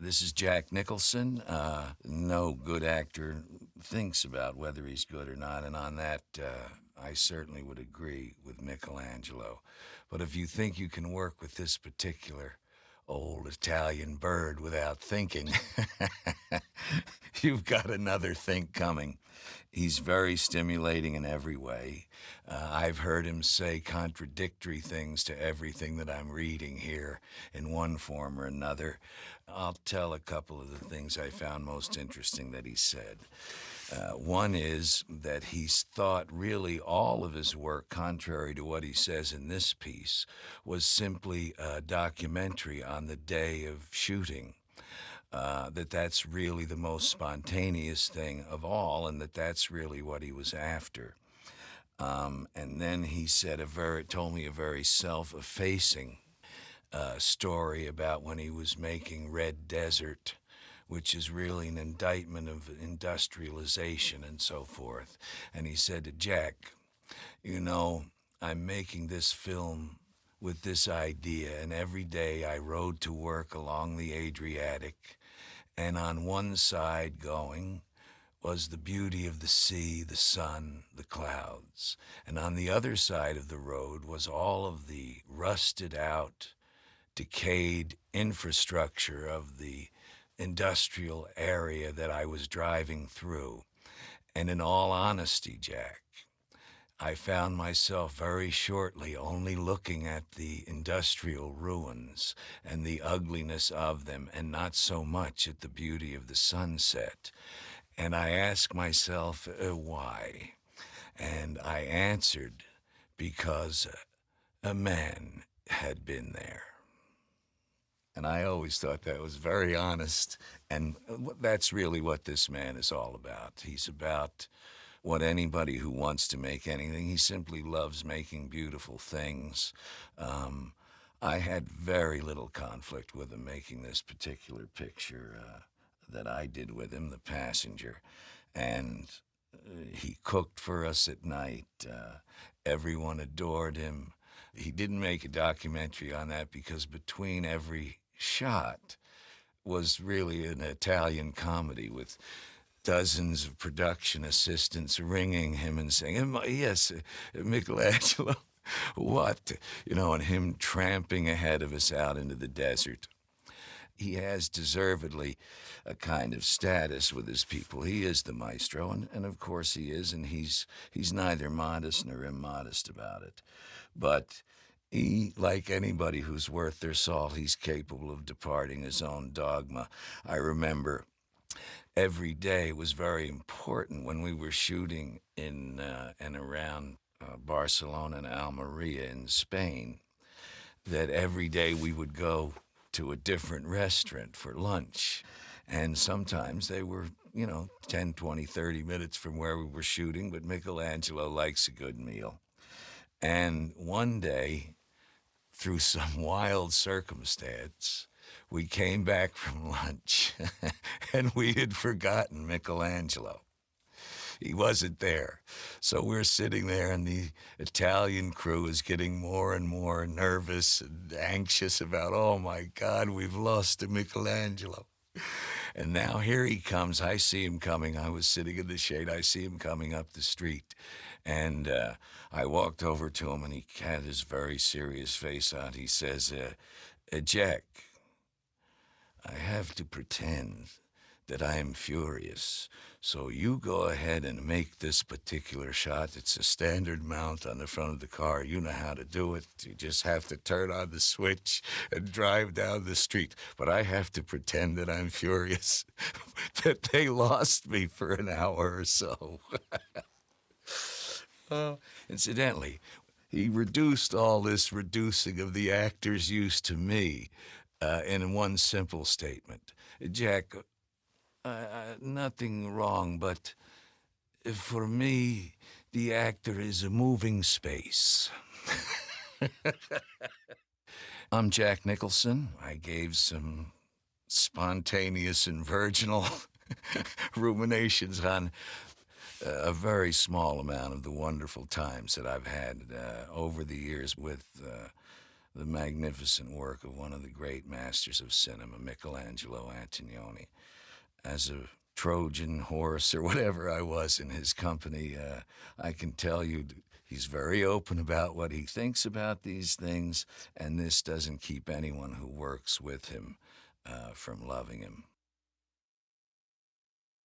This is Jack Nicholson. Uh, no good actor thinks about whether he's good or not, and on that, uh, I certainly would agree with Michelangelo. But if you think you can work with this particular old Italian bird without thinking, you've got another think coming. He's very stimulating in every way. Uh, I've heard him say contradictory things to everything that I'm reading here in one form or another. I'll tell a couple of the things I found most interesting that he said. Uh, one is that he's thought really all of his work, contrary to what he says in this piece, was simply a documentary on the day of shooting. Uh, that that's really the most spontaneous thing of all, and that that's really what he was after. Um, and then he said a very, told me a very self-effacing uh, story about when he was making Red Desert, which is really an indictment of industrialization and so forth. And he said to Jack, you know, I'm making this film with this idea, and every day I rode to work along the Adriatic, and on one side going was the beauty of the sea, the sun, the clouds, and on the other side of the road was all of the rusted out, decayed infrastructure of the industrial area that I was driving through. And in all honesty, Jack, I found myself very shortly only looking at the industrial ruins and the ugliness of them and not so much at the beauty of the sunset. And I asked myself uh, why. And I answered because a man had been there. And I always thought that was very honest. And that's really what this man is all about. He's about what anybody who wants to make anything. He simply loves making beautiful things. Um, I had very little conflict with him making this particular picture uh, that I did with him, The Passenger. And uh, he cooked for us at night. Uh, everyone adored him. He didn't make a documentary on that because between every shot was really an Italian comedy with dozens of production assistants ringing him and saying, yes, uh, Michelangelo, what? You know, and him tramping ahead of us out into the desert. He has deservedly a kind of status with his people. He is the maestro, and, and of course he is, and he's, he's neither modest nor immodest about it. But he, like anybody who's worth their salt, he's capable of departing his own dogma. I remember every day was very important when we were shooting in uh, and around uh, Barcelona and Almeria in Spain, that every day we would go to a different restaurant for lunch. And sometimes they were, you know, 10, 20, 30 minutes from where we were shooting, but Michelangelo likes a good meal. And one day, through some wild circumstance, we came back from lunch and we had forgotten Michelangelo. He wasn't there. So we're sitting there and the Italian crew is getting more and more nervous and anxious about, oh my God, we've lost to Michelangelo. And now here he comes. I see him coming. I was sitting in the shade. I see him coming up the street. And uh, I walked over to him and he had his very serious face on. He says, uh, uh, Jack, I have to pretend that I am furious. So you go ahead and make this particular shot. It's a standard mount on the front of the car. You know how to do it. You just have to turn on the switch and drive down the street. But I have to pretend that I'm furious, that they lost me for an hour or so. uh, incidentally, he reduced all this reducing of the actor's use to me uh, in one simple statement. Jack, uh, uh, nothing wrong, but for me, the actor is a moving space. I'm Jack Nicholson. I gave some spontaneous and virginal ruminations on a very small amount of the wonderful times that I've had uh, over the years with uh, the magnificent work of one of the great masters of cinema, Michelangelo Antonioni. As a Trojan horse or whatever I was in his company, uh, I can tell you he's very open about what he thinks about these things, and this doesn't keep anyone who works with him uh, from loving him.